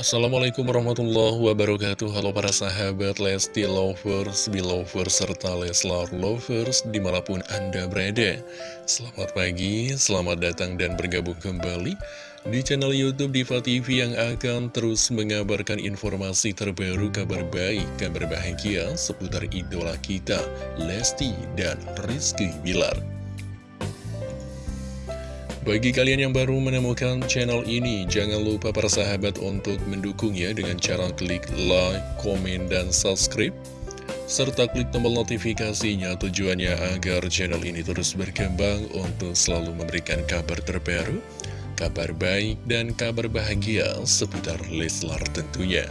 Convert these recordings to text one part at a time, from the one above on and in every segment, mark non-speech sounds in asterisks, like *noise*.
Assalamualaikum warahmatullahi wabarakatuh. Halo para sahabat Lesti Lovers, Belovers, serta Leslar Lovers di mana pun Anda berada. Selamat pagi, selamat datang dan bergabung kembali di channel Youtube Diva TV yang akan terus mengabarkan informasi terbaru kabar baik, kabar bahagia seputar idola kita Lesti dan Rizky Bilar bagi kalian yang baru menemukan channel ini, jangan lupa para sahabat untuk mendukungnya dengan cara klik like, komen, dan subscribe. Serta klik tombol notifikasinya tujuannya agar channel ini terus berkembang untuk selalu memberikan kabar terbaru, kabar baik, dan kabar bahagia seputar Leslar tentunya.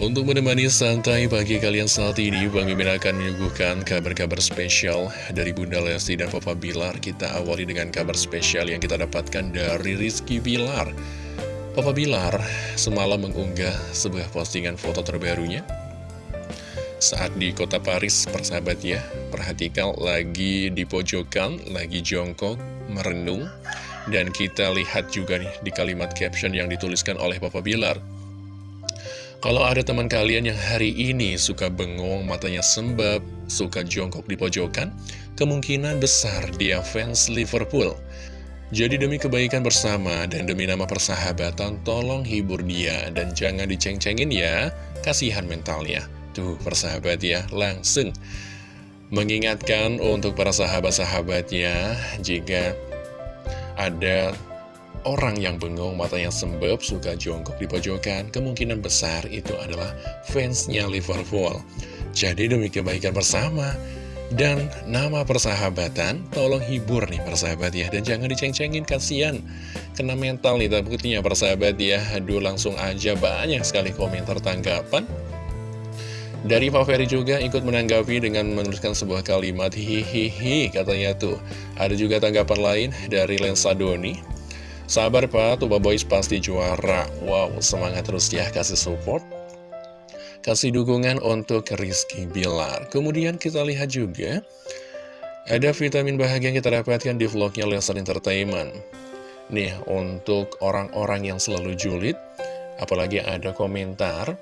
Untuk menemani santai pagi kalian saat ini, Bang Mimin akan menyuguhkan kabar-kabar spesial dari Bunda Lesti dan Papa Bilar. Kita awali dengan kabar spesial yang kita dapatkan dari Rizky Bilar. Papa Bilar semalam mengunggah sebuah postingan foto terbarunya. Saat di kota Paris, persahabat ya, perhatikan lagi di pojokan, lagi jongkok, merenung. Dan kita lihat juga nih di kalimat caption yang dituliskan oleh Papa Bilar. Kalau ada teman kalian yang hari ini suka bengong, matanya sembab, suka jongkok di pojokan, kemungkinan besar dia fans Liverpool. Jadi demi kebaikan bersama dan demi nama persahabatan, tolong hibur dia dan jangan diceng-cengin ya, kasihan mentalnya. Tuh persahabat ya, langsung mengingatkan untuk para sahabat-sahabatnya jika ada Orang yang bengong, mata yang sembab, suka jongkok di pojokan, kemungkinan besar itu adalah fansnya Liverpool. Jadi demi kebaikan bersama dan nama persahabatan, tolong hibur nih persahabat ya. Dan jangan diceng-cengin, kasihan. Kena mental nih takutnya persahabat ya. Aduh langsung aja banyak sekali komentar tanggapan. Dari Pak Ferry juga ikut menanggapi dengan menuliskan sebuah kalimat hihihi katanya tuh. Ada juga tanggapan lain dari Lensa Doni. Sabar Pak, Tuba Boys pasti juara. Wow, semangat terus ya kasih support. Kasih dukungan untuk Rizky Bilar. Kemudian kita lihat juga, ada vitamin bahagia yang kita dapatkan di vlognya Lesson Entertainment. Nih, untuk orang-orang yang selalu julid, apalagi ada komentar,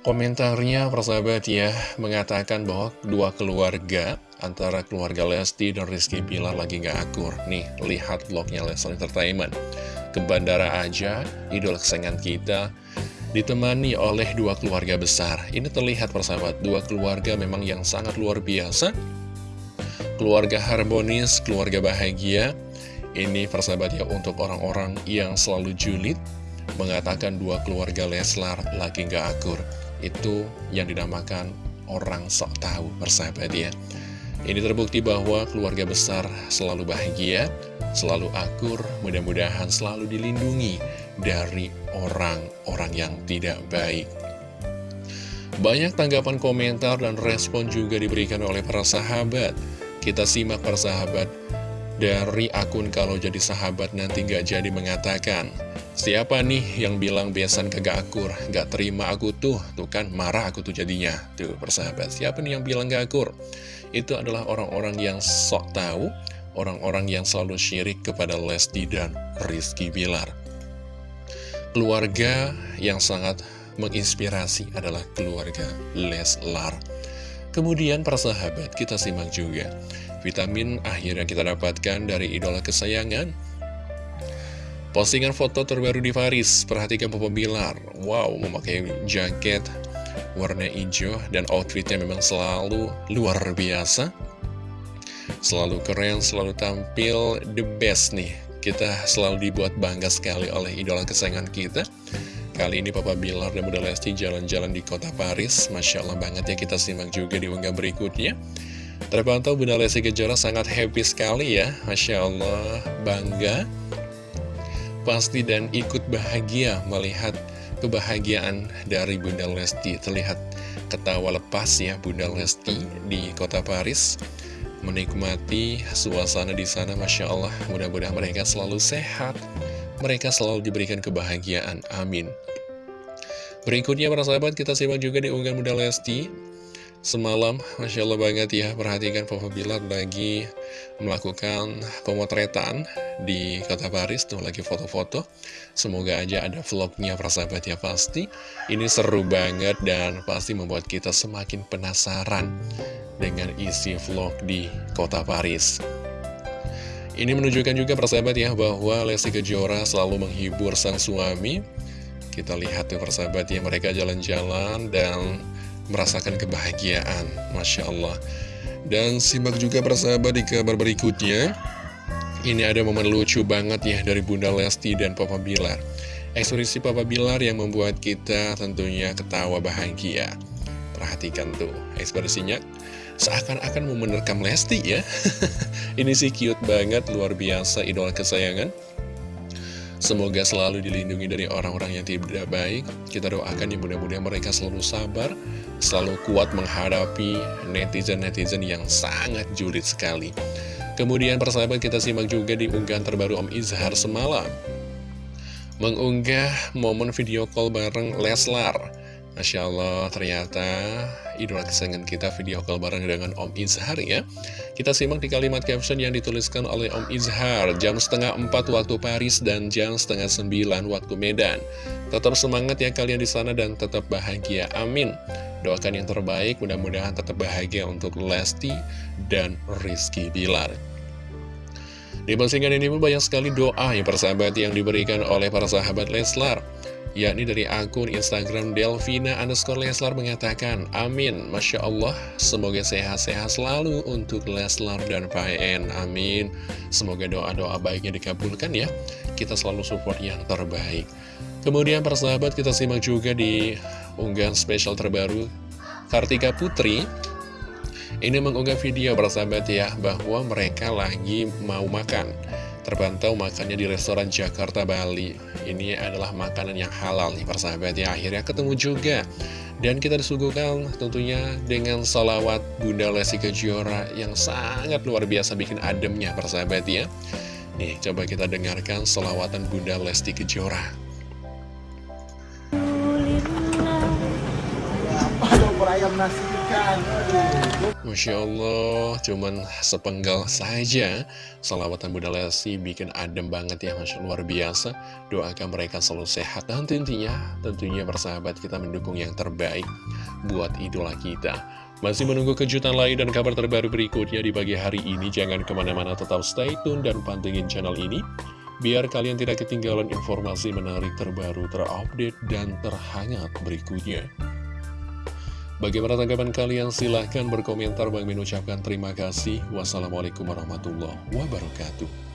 Komentarnya persahabat ya mengatakan bahwa dua keluarga antara keluarga Lesti dan Rizky Pilar lagi gak akur. Nih, lihat vlognya Leslie Entertainment. Ke bandara aja, idola kesayangan kita ditemani oleh dua keluarga besar. Ini terlihat persahabat, dua keluarga memang yang sangat luar biasa. Keluarga harmonis, keluarga bahagia. Ini persahabat ya untuk orang-orang yang selalu julid mengatakan dua keluarga Leslar lagi gak akur itu yang dinamakan orang sok tahu persahabat ya ini terbukti bahwa keluarga besar selalu bahagia, selalu akur, mudah-mudahan selalu dilindungi dari orang-orang yang tidak baik. Banyak tanggapan komentar dan respon juga diberikan oleh para sahabat. Kita simak para sahabat dari akun kalau jadi sahabat nanti gak jadi mengatakan Siapa nih yang bilang besan kagak akur Gak terima aku tuh? Tuh kan marah aku tuh jadinya. Tuh persahabat Siapa nih yang bilang gak akur? Itu adalah orang-orang yang sok tahu Orang-orang yang selalu syirik kepada Lesti dan Rizky Bilar. Keluarga yang sangat menginspirasi adalah keluarga Leslar. Kemudian persahabat kita simak juga. Vitamin akhir yang kita dapatkan dari idola kesayangan. Postingan foto terbaru di Paris, perhatikan Papa Bilar. Wow, memakai jaket warna hijau dan outfitnya memang selalu luar biasa. Selalu keren, selalu tampil the best nih. Kita selalu dibuat bangga sekali oleh idola kesayangan kita. Kali ini Papa Bilar dan Bunda Lesti jalan-jalan di kota Paris. Masya Allah banget ya kita simak juga di unggah berikutnya. Terpantau Bunda Lesti Kejora sangat happy sekali ya Masya Allah, bangga Pasti dan ikut bahagia melihat kebahagiaan dari Bunda Lesti. Terlihat ketawa lepas ya Bunda Lesti di kota Paris Menikmati suasana di sana Masya Allah. Mudah-mudahan mereka selalu sehat Mereka selalu diberikan kebahagiaan, amin. Berikutnya para sahabat kita simak juga di unggahan Bunda Lesti Semalam, Masya Allah banget ya, perhatikan Papa Bilar lagi melakukan pemotretan di kota Paris, tuh lagi foto-foto. Semoga aja ada vlognya persahabat ya pasti. Ini seru banget dan pasti membuat kita semakin penasaran dengan isi vlog di kota Paris. Ini menunjukkan juga persahabat ya bahwa Lesti Kejora selalu menghibur sang suami. Kita lihat tuh persahabat ya mereka jalan-jalan dan merasakan kebahagiaan. Masya Allah. Dan simak juga persahabat di kabar berikutnya. Ini ada momen lucu banget ya dari Bunda Lesti dan Papa Bilar. Ekspresi Papa Bilar yang membuat kita tentunya ketawa bahagia. Perhatikan tuh ekspresinya. Seakan-akan mau menerkam Lesti ya. *laughs* Ini sih cute banget luar biasa idola kesayangan Semoga selalu dilindungi dari orang-orang yang tidak baik. Kita doakan ya mudah-mudahan mereka selalu sabar, selalu kuat menghadapi netizen-netizen yang sangat julid sekali. Kemudian persahabat kita simak juga di unggahan terbaru Om Izhar semalam. Mengunggah momen video call bareng Leslar. Masya Allah, ternyata idola kesayangan kita video call bareng dengan Om Izhar ya. Kita simak di kalimat caption yang dituliskan oleh Om Izhar, jam setengah empat waktu Paris dan jam setengah sembilan waktu Medan. Tetap semangat ya kalian di sana dan tetap bahagia, amin. Doakan yang terbaik, mudah-mudahan tetap bahagia untuk Lesti dan Rizky Bilar. Di postingan ini pun banyak sekali doa ya persahabat yang diberikan oleh para sahabat Leslar yakni dari akun Instagram Delvina underscore Leslar mengatakan, Amin, Masya Allah, semoga sehat-sehat selalu untuk Leslar dan PN, Amin. Semoga doa-doa baiknya dikabulkan ya, kita selalu support yang terbaik. Kemudian persahabat kita simak juga di unggahan spesial terbaru Kartika Putri, ini mengunggah video persahabat ya, bahwa mereka lagi mau makan. Terpantau makannya di restoran Jakarta Bali. Ini adalah makanan yang halal nih persahabat ya. Akhirnya ketemu juga. Dan kita disuguhkan tentunya dengan salawat Bunda Lesti Kejora Yang sangat luar biasa bikin ademnya persahabat ya. Nih coba kita dengarkan salawatan Bunda Lesti Kejora. Ayam nasi ikan Masya Allah, cuman sepenggal saja. Salawatan Bunda Lesti bikin adem banget ya Masya luar biasa. Doakan mereka selalu sehat. Dan tentunya, tentunya bersahabat kita mendukung yang terbaik Buat idola kita. Masih menunggu kejutan lain dan kabar terbaru berikutnya di pagi hari ini. Jangan ke mana-mana tetap stay tune dan pantengin channel ini. Biar kalian tidak ketinggalan informasi menarik terbaru, terupdate, dan terhangat berikutnya Bagaimana tanggapan kalian? Silahkan berkomentar. Bang mengucapkan terima kasih. Wassalamualaikum warahmatullahi wabarakatuh.